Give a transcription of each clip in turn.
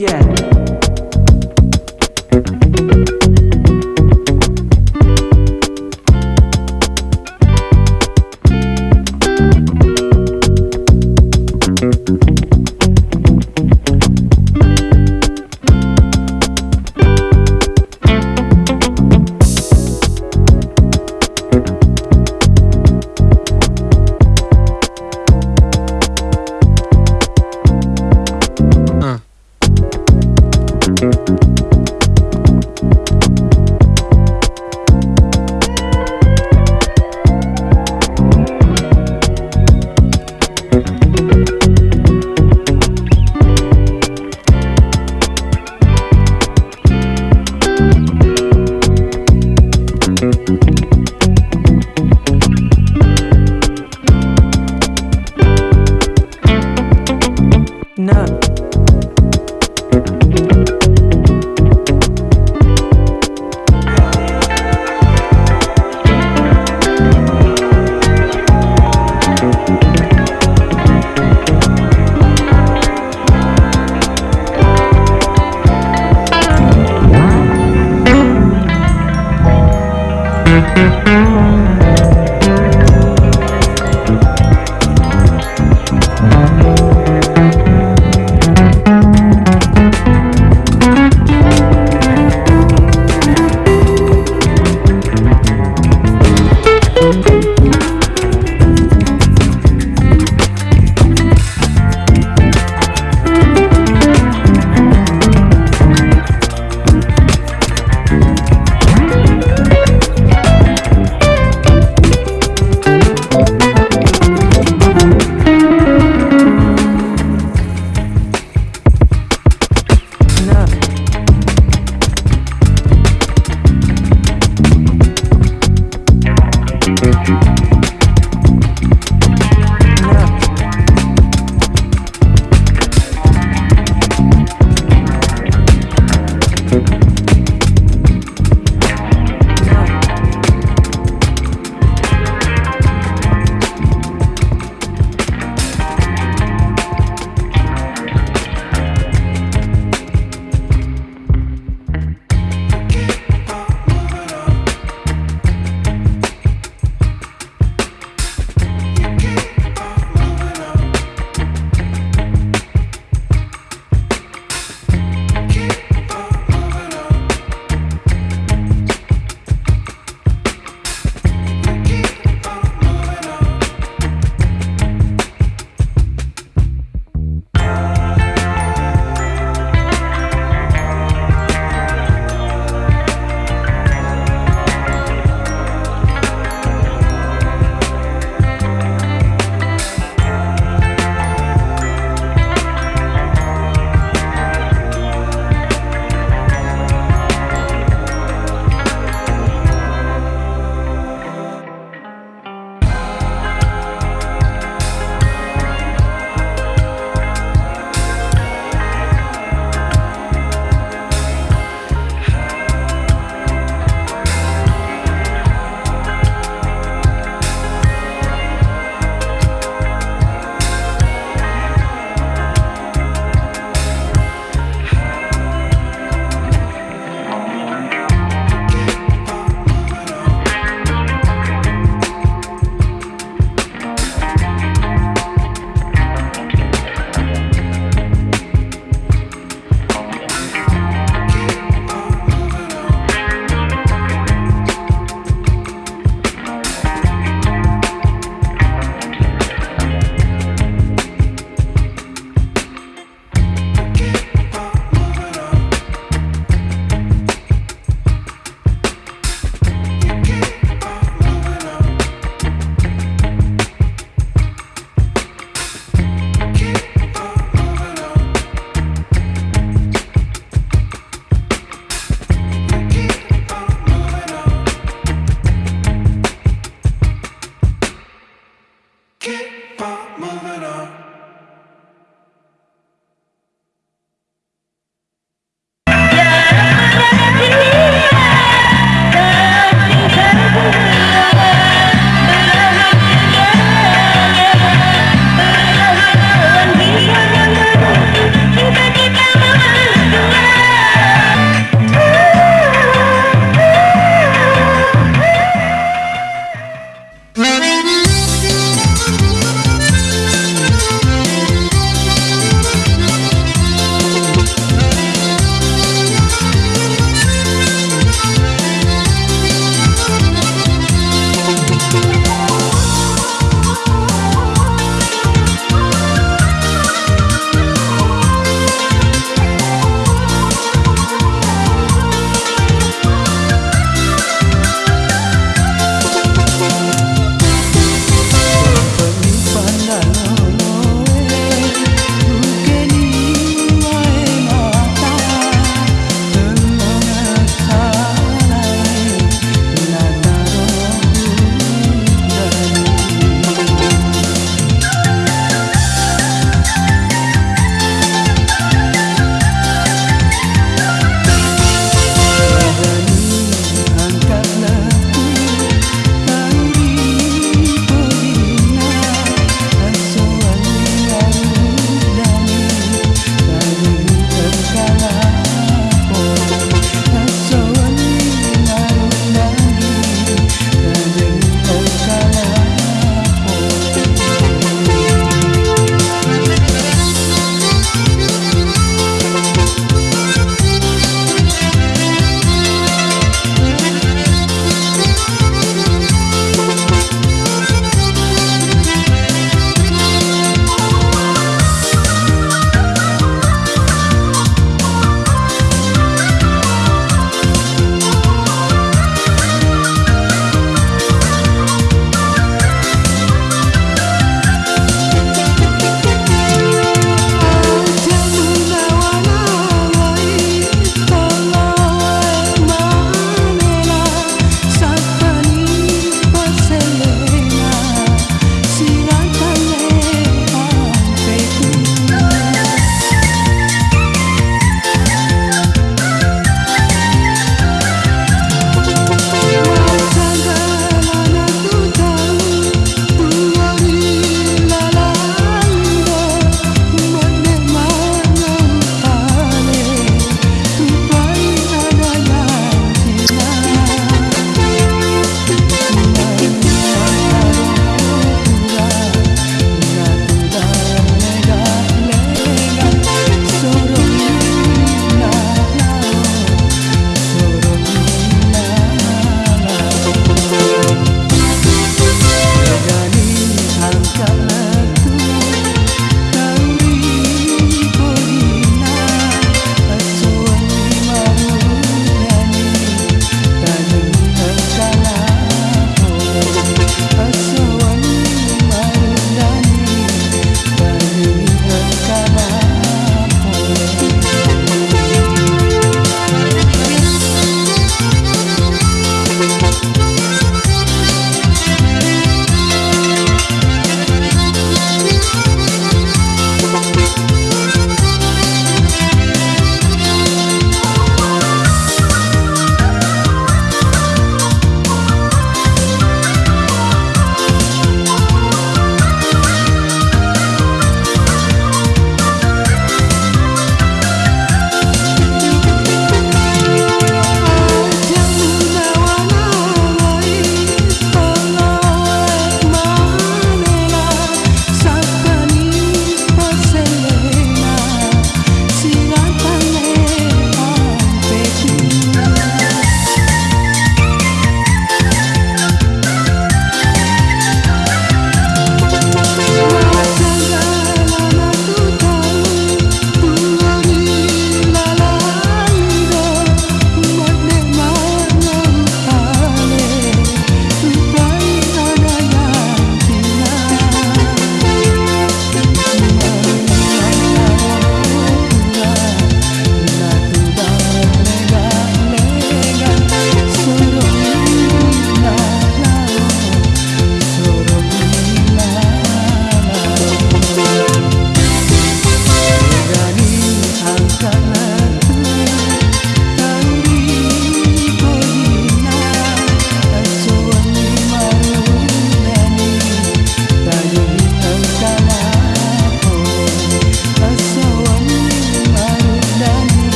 Yeah.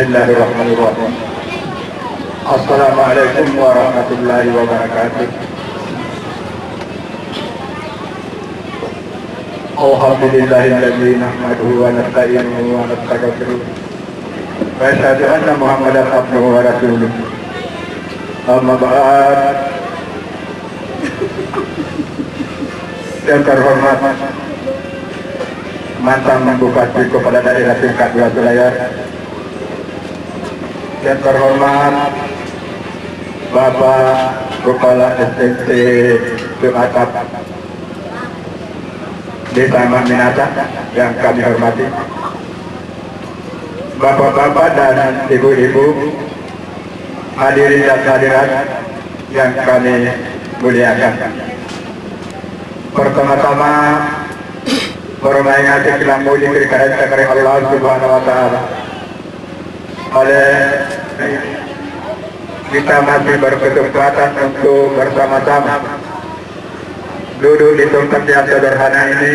Bismillahirrahmanirrahim. Assalamualaikum warahmatullahi wabarakatuh. Alhamdulillahilladzi nahmaduhu wa nasta'inuhu wa nastaghfiruh. Wa terhormat mantan Daerah tingkat dua yang terhormat Bapak Kepala STT Sumatera Desa Minasa yang kami hormati Bapak-bapak dan ibu-ibu hadirin dan hadirat yang kami muliakan pertama-tama bermain kilam muji kerana kepada Allah Subhanahu wa taala. Oleh kita masih berkesempatan untuk bersama-sama duduk di tempat yang sederhana ini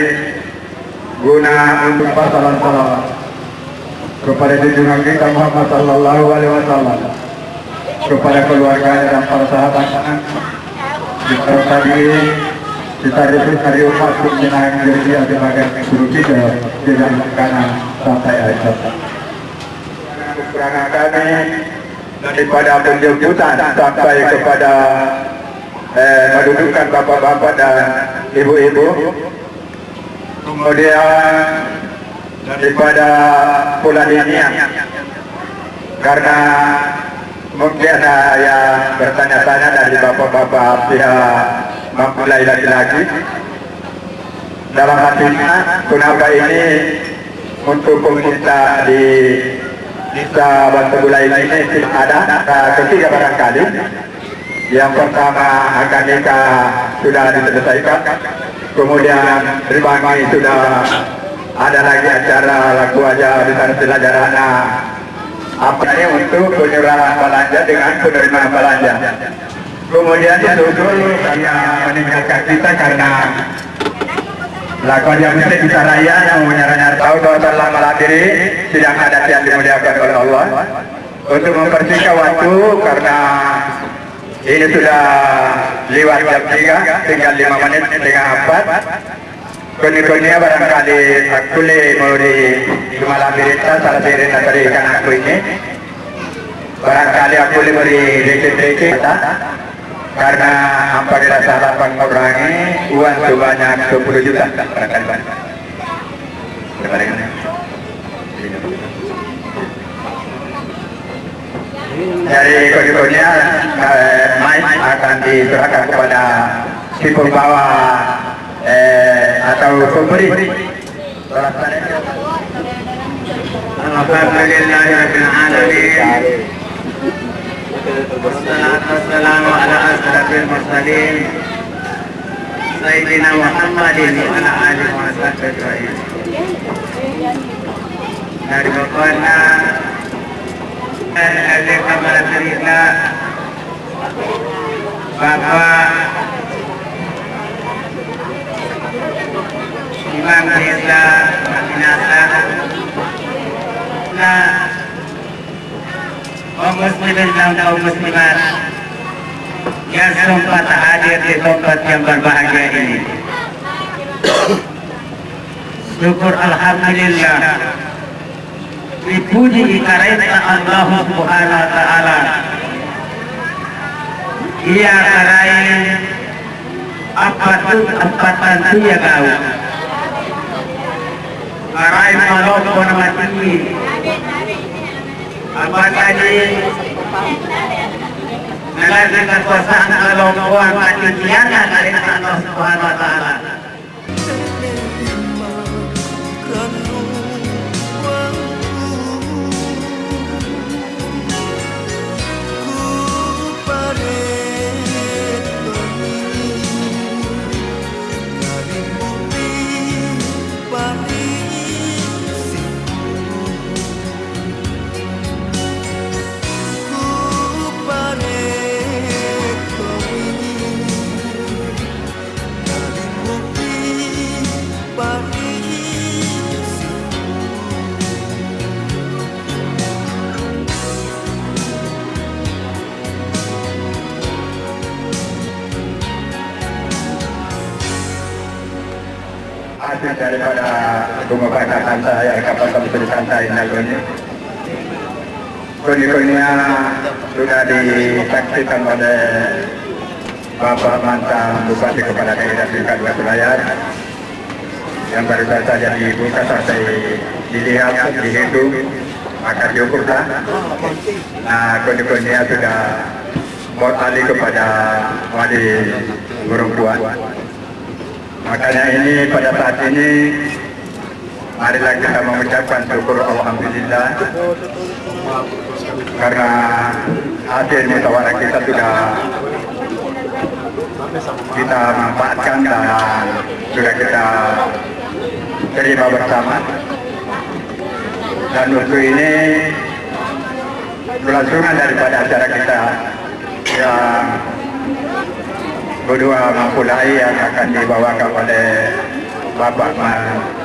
guna untuk pasalan salam kepada junjungan kita Muhammad Sallallahu Alaihi Wasallam kepada keluarga dan para sahabat disertai kita itu hari umat menyenangkan diri yang sebagai guru kita dengan kanan sampai akhir. Kami daripada penjemputan sampai kepada eh, mendudukan bapak-bapak dan ibu-ibu. Kemudian daripada pulang ini karena mungkin yang bertanya-tanya dari bapak-bapak pihak mempelai laki-laki dalam hatinya kenapa ini untuk pemerintah di Desa Bantu Bulai ini ada. Nah, ketiga barangkali. Yang pertama akan nikah sudah diselesaikan. Kemudian ribangi sudah ada lagi acara laku aja di sana selajarana apa ini untuk penyerahan belanja dengan penerimaan belanja kemudian disusul karena meninggalkan kita karena lakukan yang mesti kita raya yang menyerahnya tahu bahwa telah menghadiri sidang adat yang dimuliakan oleh Allah. Untuk mempersingkat waktu karena ini sudah lewat jam 3 tinggal 5 menit dengan 4 koni-koninya barangkali aku le muri malam berita salah berita dari ikan aku ini. Barangkali aku le muri dikit-dikit karena hampa dirasa lapan mengurangi uang sebanyak 10 juta. Dari koni-koninya eh, mic akan diserahkan kepada si pembawa eh, atau pemberi. Alhamdulillahirabbil alamin Sayyidina Muhammadin wa ala alihi wa sahbihi Dari bapaknya Ahli kamar cerita Bapak Imam Desa Minasa. Nah. Kaum muslimin dan kaum muslimat yang sempat hadir di tempat yang berbahagia ini. Syukur Alhamdulillah dipuji karena Allah Subhanahu wa taala. Ia karai apa tu tempatan tu ya kau. Karai malam pun mati apa tadi dengan kekuasaan kelompokan mati tiada dari Allah Subhanahu wa taala. Santai ini. Sudah disaksikan oleh Bapak mantan Bupati Kepala Daerah Tingkat Dua Selayar yang baru saja dibuka sampai dilihat, dihitung, akan diukurlah. Nah, koni-koninya sudah mau alih kepada wali perempuan. Makanya ini pada saat ini marilah kita mengucapkan syukur Alhamdulillah. Karena hasil musyawarah kita sudah kita manfaatkan dan sudah kita terima bersama. Dan untuk ini kelangsungan daripada acara kita yang berdua mempulai yang akan dibawakan oleh Bapak Man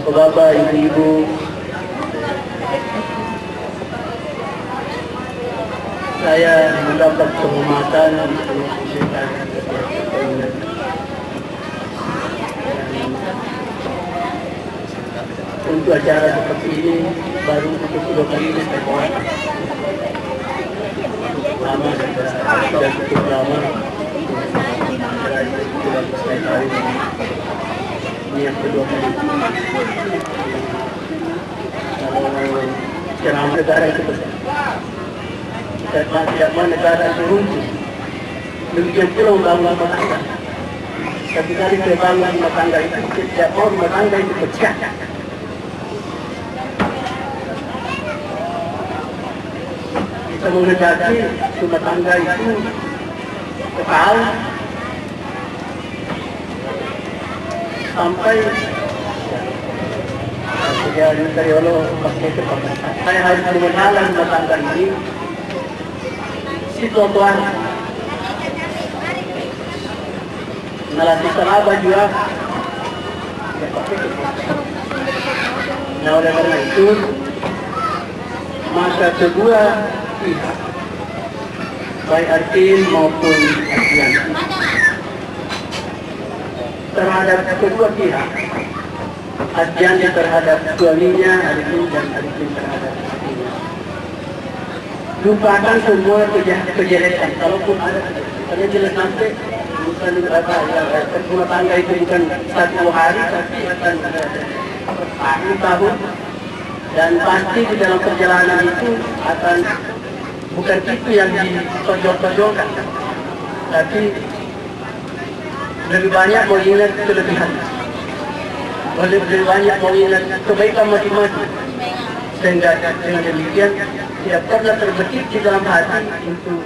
Bapak-bapak, ibu-ibu, saya mendapat kehormatan untuk untuk acara seperti ini baru untuk kedua kali ini saya buat. Lama sudah cukup lama yang kedua kali kalau negara itu besar dan tidak negara itu runtuh. Demikian pula membangun rumah tangga. Tapi kali kita bangun rumah tangga itu, tidak mau rumah tangga itu pecah. Kita mengendaki rumah tangga itu kekal sampai ya dari Allah pakai. Saya harus mengenal tangga ini. Si tuan-tuan. Sahabat juga. Nah oleh karena itu masa kedua pihak baik artin maupun artian terhadap kedua pihak. Artian terhadap suaminya artin dan artin terhadap lupakan semua kejelekan. Kalaupun ada karena jelas nanti bukan apa ya rumah tangga itu bukan satu hari tapi akan tahun tahun. Dan pasti di dalam perjalanan itu akan bukan itu yang ditonjol-tonjolkan tapi lebih mengingat kelebihan lebih banyak mengingat kebaikan masing-masing sehingga dengan demikian tidak pernah terbetik di dalam hati untuk